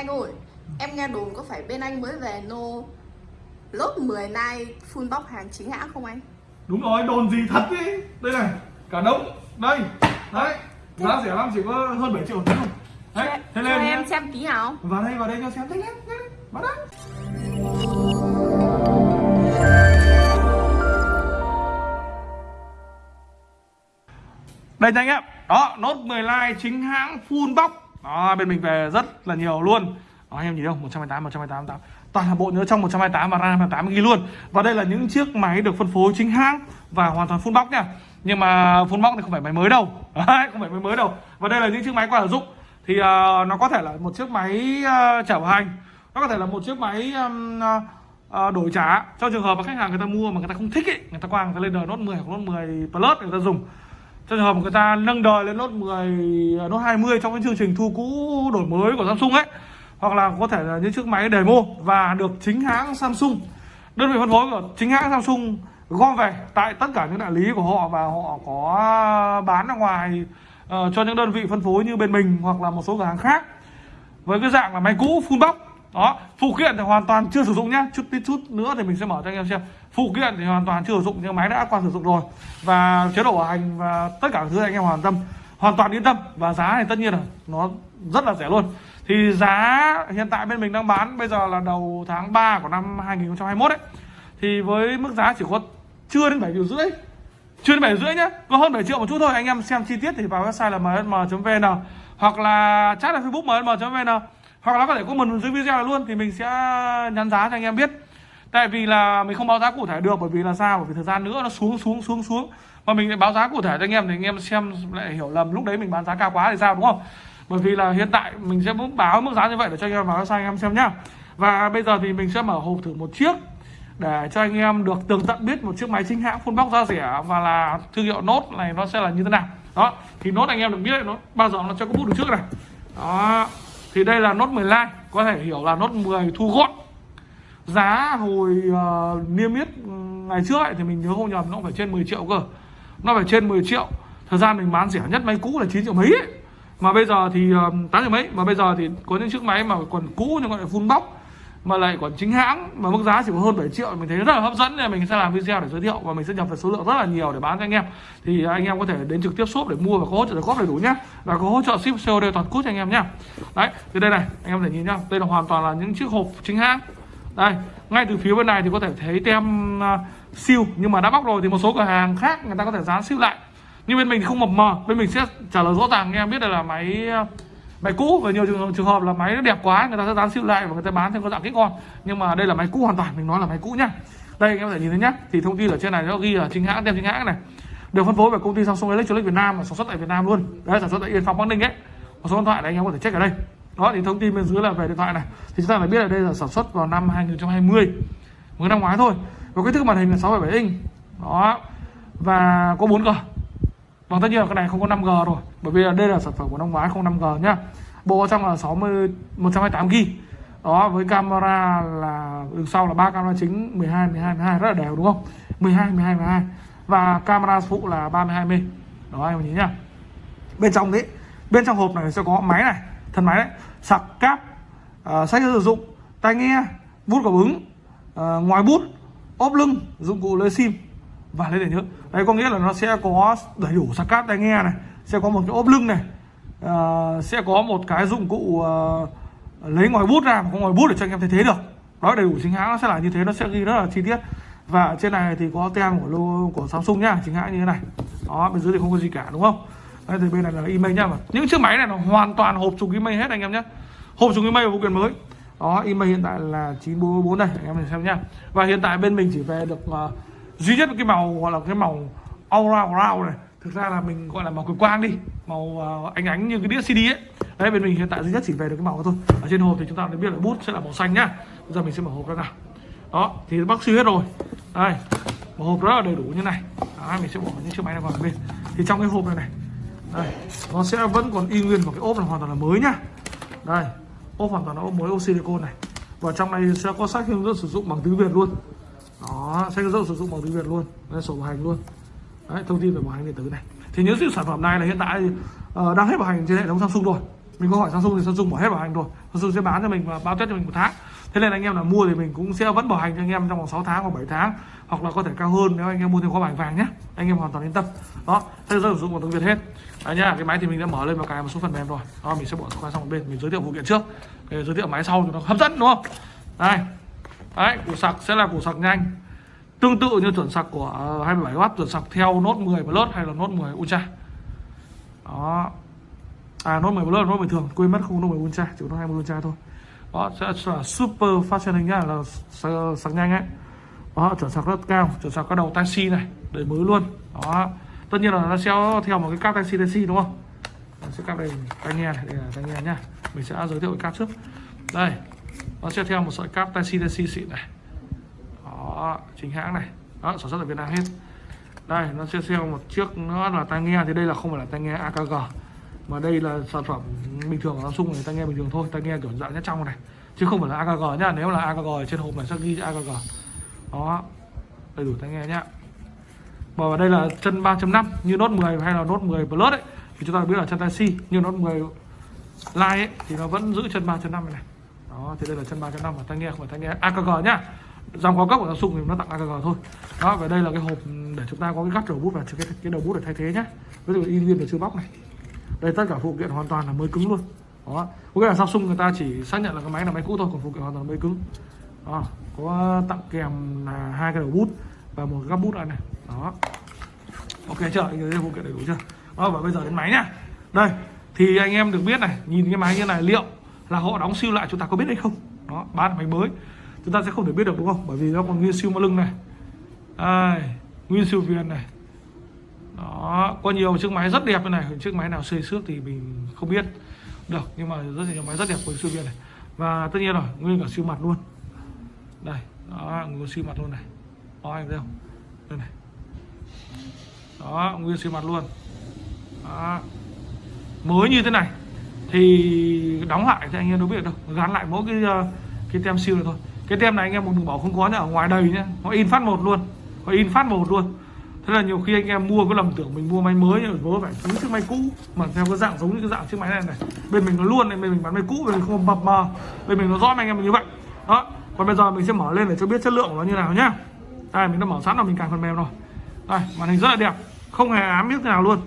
Anh ơi, em nghe đồn có phải bên anh mới về nô lốt 10 nay full box hàng chính hãng không anh? đúng rồi đồn gì thật ấy đây này cả đống. Đây đấy. Giá rẻ lắm chỉ có hơn 7 triệu thôi. Đấy thế Cho lên em nhé. xem tí nào. Vào đây vào đây cho xem. Nhanh nhanh vào đây đây cho anh em. Đó nốt 10 like chính hãng full box đó bên mình về rất là nhiều luôn. Đó anh em nhìn không? 128 128 128 toàn là bộ nhớ trong 128 và RAM 8 ghi luôn. Và đây là những chiếc máy được phân phối chính hãng và hoàn toàn full box nha. Nhưng mà full box thì không phải máy mới đâu. Đấy, không phải máy mới đâu. Và đây là những chiếc máy qua sử dụng. Thì uh, nó có thể là một chiếc máy uh, chở hành. Nó có thể là một chiếc máy um, uh, đổi trả cho trường hợp mà khách hàng người ta mua mà người ta không thích ý, người ta qua người ta lên đời Note 10 hoặc Note 10 Plus người ta dùng trường hợp người ta nâng đời lên nốt 10 nốt 20 trong cái chương trình thu cũ đổi mới của Samsung ấy. Hoặc là có thể là những chiếc máy demo và được chính hãng Samsung đơn vị phân phối của chính hãng Samsung gom về tại tất cả những đại lý của họ và họ có bán ra ngoài uh, cho những đơn vị phân phối như bên mình hoặc là một số cửa hàng khác. Với cái dạng là máy cũ full box đó, phụ kiện thì hoàn toàn chưa sử dụng nhá. Chút tí chút nữa thì mình sẽ mở cho anh em xem. Phụ kiện thì hoàn toàn chưa sử dụng, nhưng máy đã qua sử dụng rồi. Và chế độ bảo hành và tất cả thứ anh em hoàn tâm, hoàn toàn yên tâm. Và giá thì tất nhiên là nó rất là rẻ luôn. Thì giá hiện tại bên mình đang bán bây giờ là đầu tháng 3 của năm 2021 ấy. Thì với mức giá chỉ có chưa đến 7 triệu rưỡi, chưa đến 7 rưỡi nhá. Có hơn 7 triệu một chút thôi. Anh em xem chi tiết thì vào website là msm.vn hoặc là chat là facebook msm.vn hoặc là có thể comment dưới video này luôn thì mình sẽ nhắn giá cho anh em biết. Tại vì là mình không báo giá cụ thể được bởi vì là sao? Bởi vì thời gian nữa nó xuống xuống xuống xuống. Mà mình lại báo giá cụ thể cho anh em thì anh em xem lại hiểu lầm lúc đấy mình bán giá cao quá thì sao đúng không? Bởi vì là hiện tại mình sẽ báo mức giá như vậy để cho anh em vào website anh em xem nhá. Và bây giờ thì mình sẽ mở hộp thử một chiếc để cho anh em được tường tận biết một chiếc máy chính hãng full box giá rẻ và là thương hiệu nốt này nó sẽ là như thế nào. Đó thì nốt anh em được biết đấy, nó bao giờ nó cho có bút được trước này. Đó thì đây là nốt 10 like có thể hiểu là nốt 10 thu gọn. Giá hồi uh, niêm yết ừ, ngày trước ấy, thì mình nhớ không nhầm nó phải trên 10 triệu cơ. Nó phải trên 10 triệu. Thời gian mình bán rẻ nhất máy cũ là 9 triệu mấy ấy. mà bây giờ thì ờ, uh, 8 triệu mấy. Mà bây giờ thì có những chiếc máy mà còn cũ nhưng gọi là full box mà lại còn chính hãng mà mức giá chỉ có hơn 7 triệu. Mình thấy rất là hấp dẫn nên mình sẽ làm video để giới thiệu và mình sẽ nhập về số lượng rất là nhiều để bán cho anh em. Thì anh em có thể đến trực tiếp shop để mua và có hỗ trợ góp đầy đủ nhé và có hỗ trợ ship COD toàn quốc cho anh em nhé đấy thì đây này anh em có thể nhìn nhá. Đây là hoàn toàn là những chiếc hộp chính hãng. Đây ngay từ phía bên này thì có thể thấy tem à, uh, siêu nhưng mà đã bóc rồi thì một số cửa hàng khác người ta có thể dán siêu lại. Nhưng bên mình thì không mập mờ bên mình sẽ trả lời rõ ràng. Anh em biết đây là máy uh, máy cũ và nhiều trường, trường hợp là máy nó đẹp quá người ta sẽ dán siêu lại và người ta bán theo có dạng kích con. Nhưng mà đây là máy cũ hoàn toàn mình nói là máy cũ nhá. Đây anh em có thể nhìn thấy nhá. Thì thông tin ở trên này nó ghi là chính hãng tem chính hãng này. Được phân phối bởi công ty Samsung Electronics Việt Nam và sản xuất tại Việt Nam luôn. Đấy sản xuất tại Yên Phong Bắc Ninh ấy. Một số điện thoại này anh em có thể check ở đây. Đó thì thông tin bên dưới là về điện thoại này. Thì chúng ta phải biết là đây là sản xuất vào năm 2020 mới năm ngoái thôi. Và kích thước màn hình là 6,7 inch. Đó. Và có 4 g Vâng tất nhiên là cái này không có 5G rồi Bởi vì là đây là sản phẩm của năm ngoái không 5G nhá. Bộ trong là 60 128GB Đó với camera là đường sau là ba camera chính 12 12 12 rất là đều đúng không? 12 12 12 Và camera phụ là 32 mê Đó anh em nhìn nhá. Bên trong đấy Bên trong hộp này sẽ có máy này Thân máy đấy. Sạc cáp uh, Sách sử dụng Tai nghe Bút cảm ứng uh, Ngoài bút ốp lưng Dụng cụ lấy sim và lấy để nhớ đấy có nghĩa là nó sẽ có đầy đủ sạc cáp tai nghe này sẽ có một cái ốp lưng này uh, sẽ có một cái dụng cụ uh, lấy ngoài bút ra có ngoài bút để cho anh em thấy thế được. Đó đầy đủ chính hãng nó sẽ là như thế nó sẽ ghi rất là chi tiết. Và trên này thì có tem của logo của Samsung nhá chính hãng như thế này. Đó bên dưới thì không có gì cả đúng không? Đây thì bên này là email nhá. Mà những chiếc máy này nó hoàn toàn hộp trùng email hết anh em nhé hộp trùng email và phụ kiện mới. Đó email hiện tại là 944 đây anh em mình xem nhá. Và hiện tại bên mình chỉ về được uh, duy nhất cái màu gọi là cái màu aura brown này thực ra là mình gọi là màu cực quang đi màu uh, ánh ánh như cái đĩa CD ấy. Đấy bên mình hiện tại duy nhất chỉ về được cái màu thôi. Ở trên hộp thì chúng ta đã biết là bút sẽ là màu xanh nhá. Bây giờ mình sẽ mở hộp ra nào. Đó thì bác sư hết rồi. Đây một hộp rất là đầy đủ như này. Đó, mình sẽ bỏ những chiếc máy này vào bên. Thì trong cái hộp này này đây nó sẽ vẫn còn y nguyên một cái ốp là hoàn toàn là mới nhá. Đây ốp hoàn toàn là ốp mới ốp silicon này. Và trong này sẽ có sách hướng dẫn sử dụng bằng tiếng việt luôn đó sẽ rất sử dụng bằng tiếng việt luôn. Đây, sổ bảo hành luôn. Đấy thông tin về bảo hành điện tử này. Thì những sản phẩm này là hiện tại uh, đang hết bảo hành trên hệ thống samsung rồi. Mình có hỏi Samsung thì Samsung bỏ hết bảo hành rồi. Samsung sẽ bán cho mình và bao tết cho mình một tháng. Thế nên anh em là mua thì mình cũng sẽ vẫn bảo hành cho anh em trong vòng 6 tháng hoặc 7 tháng hoặc là có thể cao hơn nếu anh em mua thêm khóa bảo hành vàng nhé. Anh em hoàn toàn yên tâm. Đó sẽ sử dụng bằng tiếng việt hết. Đấy nhá cái máy thì mình đã mở lên và cài một số phần mềm rồi. Đó mình sẽ bỏ qua sang một bên. Mình giới thiệu phụ kiện trước. Để giới thiệu máy sau cho nó hấp dẫn đúng không? Đây đấy củ sạc sẽ là củ sạc nhanh. Tương tự như chuẩn sạc của ờ, 27W chuẩn sạc theo nốt 10 Plus hay là nốt 10 Ultra. Đó. À nốt 10 Plus nốt bình thường quên mất không nốt 10 Ultra chỉ có Note 20 Ultra thôi. Đó sẽ là super fast charging nhá là sạc, sạc nhanh ấy. Đó chuẩn sạc rất cao chuẩn sạc các đầu taxi này đời mới luôn. Đó. Tất nhiên là nó sẽ theo một cái cáp taxi taxi đúng không? Mình sẽ cáp đây tai nghe này đây là tai nghe nhá. Mình sẽ giới thiệu cái cáp trước. Đây. Vâng, nó sẽ theo một sợi cáp tai taxi tai xịn này. Đó, chính hãng này. Đó, sản xuất ở Việt Nam hết. Đây, nó sẽ theo một chiếc nữa là tai nghe. Thì đây là không phải là tai nghe AKG mà đây là sản phẩm bình thường của Samsung này, tai nghe bình thường thôi. Tai nghe kiểu dạng nhất trong này. Chứ không phải là AKG nhá. Nếu là AKG trên hộp này sẽ ghi AKG đó, đầy đủ tai nghe nhá. Và đây là chân 3.5 như nốt 10 hay là nốt 10 Plus ấy, thì chúng ta biết là chân tai C như nốt 10 line ấy, thì nó vẫn giữ chân 3.5 này đó thì đây là chân 3.5 và tai nghe không phải tai nghe. AKG nhá. Dòng cao cấp của Samsung thì nó tặng AKG thôi. Đó và đây là cái hộp để chúng ta có cái gắt đầu bút và cái, cái đầu bút để thay thế nhá. Ví dụ in viên để chưa bóc này. Đây tất cả phụ kiện hoàn toàn là mới cứng luôn. Đó. Có nghĩa là Samsung người ta chỉ xác nhận là cái máy là máy cũ thôi còn phụ kiện hoàn toàn mới cứng. Đó có tặng kèm là hai cái đầu bút và một gắp bút này này. Đó. Ok chưa? Anh thấy phụ kiện đầy đủ chưa? Đó và bây giờ đến máy nhá. Đây thì anh em được biết này nhìn cái máy như này liệu là họ đóng siêu lại, chúng ta có biết hay không? Đó bán máy mới. Chúng ta sẽ không thể biết được, đúng không? Bởi vì nó còn nguyên siêu mã lưng này. Đây nguyên siêu viền này. Đó, có nhiều chiếc máy rất đẹp như này. Chiếc máy nào xây xước thì mình không biết. Được, nhưng mà rất nhiều máy rất đẹp của siêu viền này. Và tất nhiên rồi, nguyên cả siêu mặt luôn. Đây, đó, nguyên siêu mặt luôn này. Đó, anh thấy không? Đây này. Đó, nguyên siêu mặt luôn. Đó. mới như thế này thì đóng lại thì anh em đâu biết đâu. Gắn lại mỗi cái ờ, cái tem siêu này thôi. Cái tem này anh em đừng bảo không có nhá, ở ngoài đầy nhá. Nó in phát một luôn. Nó in phát một luôn. Thế là nhiều khi anh em mua có lầm tưởng mình mua máy mới nhưng mà phải cứu chiếc máy cũ. Mà theo cái dạng giống như cái dạng chiếc máy này này, bên mình nó luôn này, bên mình bán máy cũ, bên mình không mập mờ bên mình nó rõ anh em như vậy. Đó. Còn bây giờ mình sẽ mở lên để cho biết chất lượng của nó như nào nhá. Đây, mình đã mở sẵn rồi, mình cài phần mềm rồi. Đây, màn hình rất là đẹp. Không hề ám biết nào luôn.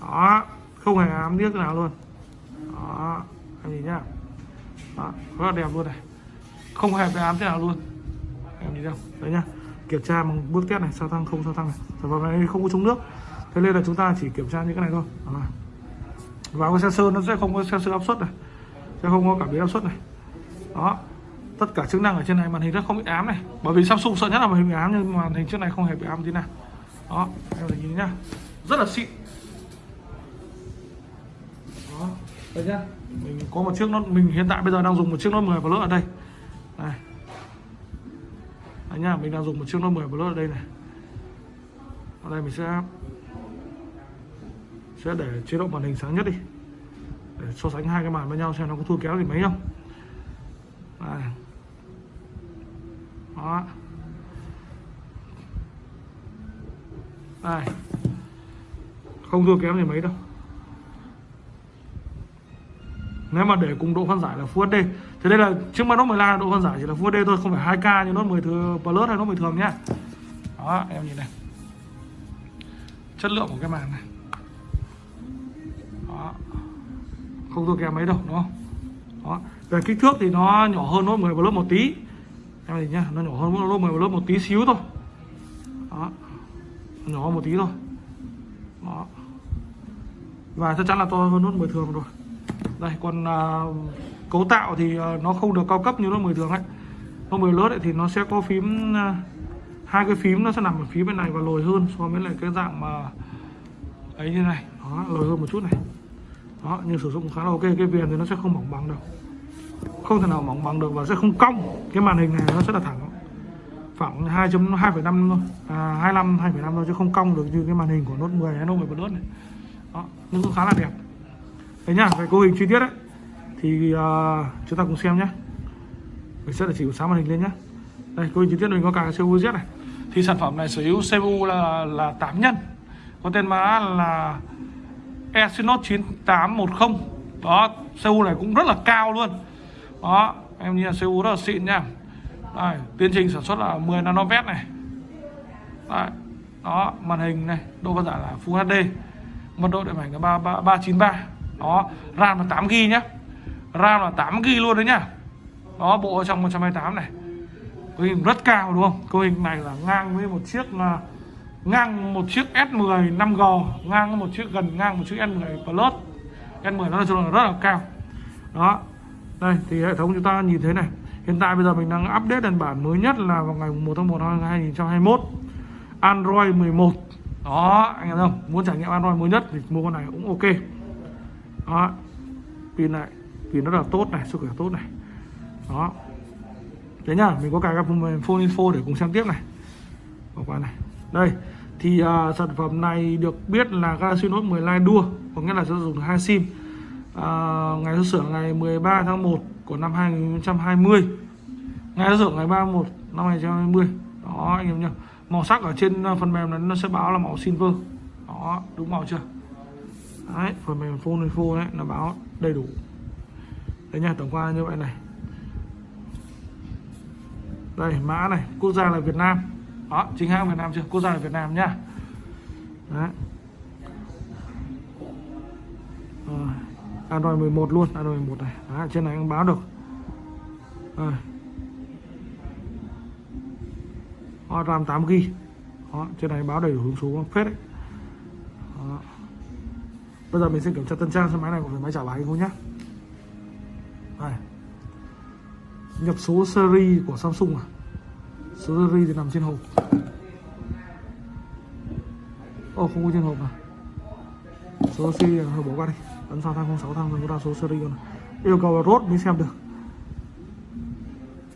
Đó, không hề ám biết nào luôn đó anh nhìn nhá? Đó, rất là đẹp luôn này. Không hề bị ám thế nào luôn. Em nhìn không? Đấy nhá kiểm tra bằng bước test này sao tăng không sao tăng này. Sản phẩm này không có chống nước. Thế nên là chúng ta chỉ kiểm tra những cái này thôi. Đó. và cái sensor nó sẽ không có sensor áp suất này. Sẽ không có cảm biến áp suất này. Đó tất cả chức năng ở trên này màn hình rất không bị ám này. Bởi vì Samsung sợ nhất là màn hình bị ám nhưng màn hình trước này không hề bị ám tí nào. Đó em nhìn nhá. Rất là xịn. Đấy nhá mình có một chiếc nó mình hiện tại bây giờ đang dùng một chiếc nó 10 Plus ở đây. Đây. Đấy nhá, mình đang dùng một chiếc nó 10 Plus ở đây này. Ở đây mình sẽ sẽ để chế độ màn hình sáng nhất đi. Để so sánh hai cái màn với nhau xem nó có thua kéo gì mấy không. Đây. đó. Đây. Không thua kém gì mấy đâu nếu mà để cùng độ phân giải là Full HD thì đây là chiếc máy nốt 15 độ phân giải chỉ là Full HD thôi, không phải 2K như nốt 10 thừa Plus hay nốt 10 thường nhá. Đó, em nhìn này. Chất lượng của cái màn này. Đó. Không thua kém mấy đâu, đúng không? Đó. Về kích thước thì nó nhỏ hơn nốt 10 Plus một tí. Em nhìn nhá, nó nhỏ hơn nốt 10 Plus một tí xíu thôi. Đó. Nhỏ hơn một tí thôi. Đó. Và chắc chắn là to hơn nốt 10 thường rồi đây còn à, cấu tạo thì à, nó không được cao cấp như nó 10 thường ấy. Nó 10 lớp ấy, thì nó sẽ có phím à, hai cái phím nó sẽ nằm ở phía bên này và lồi hơn so với lại cái dạng mà ấy như này. Đó lồi hơn một chút này. Đó nhưng sử dụng khá là ok cái viền thì nó sẽ không mỏng bằng đâu. Không thể nào mỏng bằng được và sẽ không cong. Cái màn hình này nó sẽ là thẳng khoảng 2.2,5 thôi. À, 25 2,5 thôi chứ không cong được như cái màn hình của Note 10 hay Note 10 Plus này. Đó nhưng cũng khá là đẹp. Đấy nhá, về cấu hình chi tiết đấy Thì uh, chúng ta cùng xem nhé Mình sẽ là chỉ sáng màn hình lên nhé Đây, cấu hình chi tiết mình có cả CPU Z này. Thì sản phẩm này sở hữu CPU là là 8 nhân. Có tên mã là Exynos 9810 đó CPU này cũng rất là cao luôn. Đó em nhìn CPU rất là xịn nha đây, tiến trình sản xuất là 10 nanomet này. Đấy. đó màn hình này độ phân giải là Full HD mật độ điện ảnh là ba ba ba chín ba đó, RAM là 8 g nhá. RAM là 8 g luôn đấy nhá. Đó, bộ ở trong 128 này. Cấu hình rất cao đúng không? Cấu hình này là ngang với một chiếc là ngang một chiếc S10 5G ngang một chiếc gần ngang một chiếc S10 Plus. S10 nó nói chung là rất là cao. Đó, đây, thì hệ thống chúng ta nhìn thấy này. Hiện tại bây giờ mình đang update đàn bản mới nhất là vào ngày 1 tháng 1 năm 2021 Android 11 đó, anh em không? Muốn trải nghiệm Android mới nhất thì mua con này cũng ok đó. Pin này. Pin rất là tốt này sức khỏe tốt này. Đó. Thế nhá mình có cài các phần phone info để cùng xem tiếp này. Bỏ qua này. Đây thì uh, sản phẩm này được biết là Galaxy Note 10 Lite đua có nghĩa là sẽ dùng hai sim. Uh, ngày xuất xưởng ngày 13 tháng 1 của năm 2020 ngày xuất xưởng ngày 31 năm 2020 đó anh em nhá. Màu sắc ở trên à, phần mềm này nó sẽ báo là màu silver. Đó đúng màu chưa? Đấy phần mềm phone info đấy nó báo đầy đủ. Đấy nha tổng quan như vậy này. Đây mã này quốc gia là Việt Nam. Đó chính hãng Việt Nam chưa? Quốc gia là Việt Nam nhá đấy. Rồi. Android 11 luôn Android 11 này. Đấy, trên này cũng báo được. À. RAM 8 GB đó, trên này báo đầy đủ hướng số phết đấy. Đó bây giờ mình sẽ kiểm tra tân trang xe máy này của phải máy trả lái không nhá. Đây. Nhập số series của Samsung à? Số series thì nằm trên hộp. Ô, không có trên hộp à? Số series à? hơi bỏ qua đi. Ấn sao thang 06 thang rồi có ra số series rồi yêu cầu là rốt mới xem được.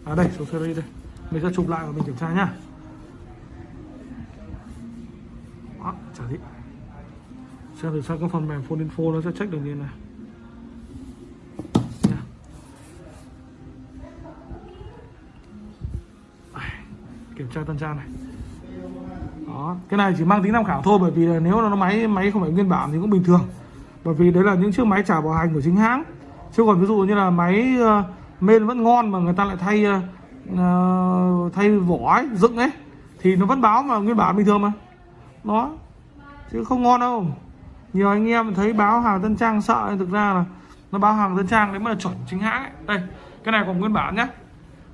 À đây, số series đây. Mình sẽ chụp lại và mình kiểm tra nhá. Đó, chả gì xem từ sang các phần mềm phone info nó sẽ check được như này? Kiểm tra tân trang này. Đó cái này chỉ mang tính tham khảo thôi bởi vì là nếu nó máy máy không phải nguyên bản thì cũng bình thường. Bởi vì đấy là những chiếc máy trả bảo hành của chính hãng. Chứ còn ví dụ như là máy ờ, uh, main vẫn ngon mà người ta lại thay uh, thay vỏ ấy, dựng ấy thì nó vẫn báo mà nguyên bản bình thường mà. Nó chứ không ngon đâu nhiều anh em thấy báo hàng tân trang sợ, thực ra là nó báo hàng tân trang đấy mới là chuẩn chính hãng ấy. đây, cái này còn nguyên bản nhá.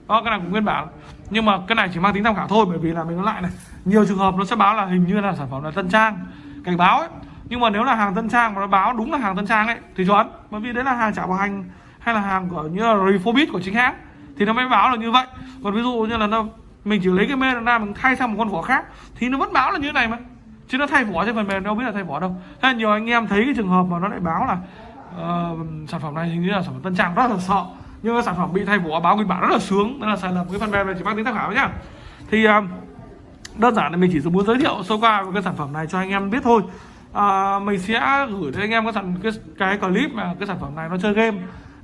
Đó, cái này cũng nguyên bản. Nhưng mà cái này chỉ mang tính tham khảo thôi, bởi vì là mình nói lại này, nhiều trường hợp nó sẽ báo là hình như là sản phẩm là tân trang, cảnh báo ấy. Nhưng mà nếu là hàng tân trang mà nó báo đúng là hàng tân trang ấy, thì chuẩn. Bởi vì đấy là hàng trả bảo hành hay là hàng của như là refurbish của chính hãng, thì nó mới báo là như vậy. Còn ví dụ như là nó, mình chỉ lấy cái mê ra mình thay sang một con vỏ khác, thì nó vẫn báo là như thế này mà chứ nó thay vỏ trên phần mềm đâu biết là thay vỏ đâu. Thế nhiều anh em thấy cái trường hợp mà nó lại báo là uh, sản phẩm này hình như là sản phẩm tân trang rất là sợ. Nhưng cái sản phẩm bị thay vỏ báo nguyên bản rất là sướng. Nên là sai lầm cái phần mềm này chỉ mang tính tham khảo nhá. Thì uh, đơn giản là mình chỉ muốn giới thiệu sơ qua cái sản phẩm này cho anh em biết thôi. À, mình sẽ gửi đến anh em cái sản cái, cái clip mà cái sản phẩm này nó chơi game.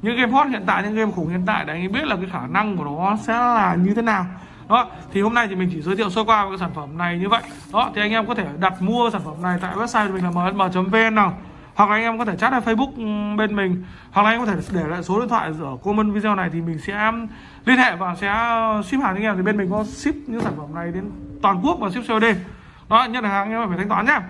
Những game hot hiện tại những game khủng hiện tại để anh em biết là cái khả năng của nó sẽ là như thế nào đó, thì hôm nay thì mình chỉ giới thiệu sơ qua về cái sản phẩm này như vậy. Đó, thì anh em có thể đặt mua sản phẩm này tại website của mình là msm.vn nào. Hoặc là anh em có thể chat ở Facebook ừ, bên mình. Hoặc là anh em có thể để lại số điện thoại ở comment video này thì mình sẽ ừ, liên hệ và sẽ ừ, ship hàng cho anh em. Thì bên mình có ship những sản phẩm này đến toàn quốc và ship COD đó nhận hàng anh em phải thanh toán nhá.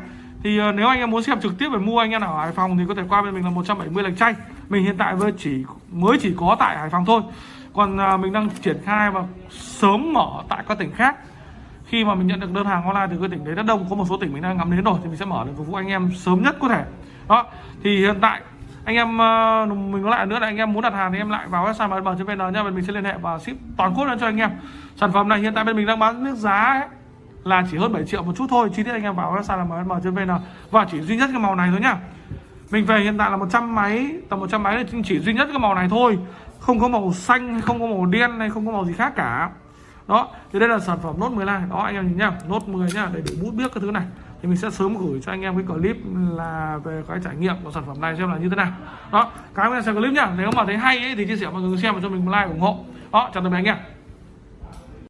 Thì nếu anh em muốn xem trực tiếp về mua anh em ở Hải Phòng thì có thể qua bên mình là 170 lạch chay. Mình hiện tại với chỉ, mới chỉ có tại Hải Phòng thôi còn à, mình đang triển khai và sớm mở tại các tỉnh khác. Khi mà mình nhận được đơn hàng online từ các tỉnh đấy rất đông có một số tỉnh mình đang ngắm đến rồi thì mình sẽ mở để phục vụ anh em sớm nhất có thể. Đó thì hiện tại anh em à, mình nói lại nữa là anh em muốn đặt hàng thì em lại vào website mà vn nha mình sẽ liên hệ và ship toàn quốc lên cho anh em. Sản phẩm này hiện tại bên mình đang bán nước giá ấy, là chỉ hơn 7 triệu một chút thôi chi tiết anh em vào website là mm.vn và chỉ duy nhất cái màu này thôi nhá. Mình về hiện tại là 100 máy tầm 100 máy thì chỉ duy nhất cái màu này thôi không có màu xanh hay không có màu đen hay không có màu gì khác cả. Đó thì đây là sản phẩm nốt 10 này đó anh em nhìn nhá nốt 10 nhá để đủ bút biết cái thứ này. Thì mình sẽ sớm gửi cho anh em cái clip là về cái trải nghiệm của sản phẩm này xem là như thế nào. Đó cái ơn xem clip nhá. Nếu mà thấy hay ấy, thì chia sẻ mọi người xem và cho mình một like ủng hộ. Đó chào tạm biệt anh em.